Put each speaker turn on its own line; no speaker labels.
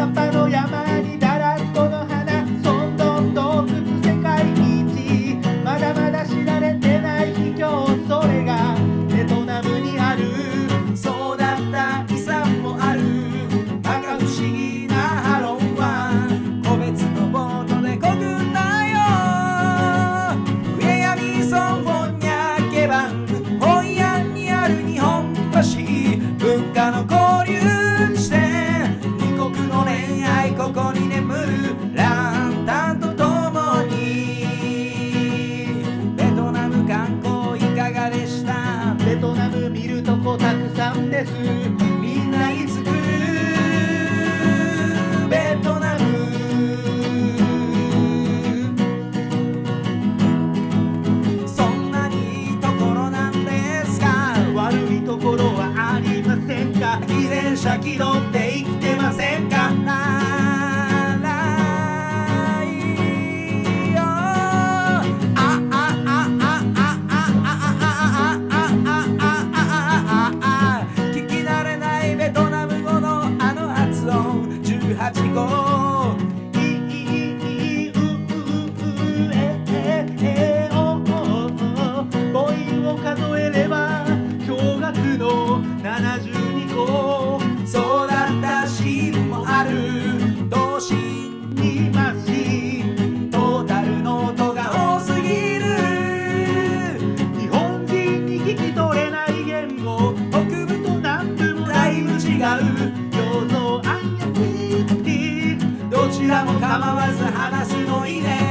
Santa です。みんないつ来る。ベトナム。そんなにいいところなんですか？悪いところはありませんか？依然者気取 have to go. ちらも構わず話すのいいね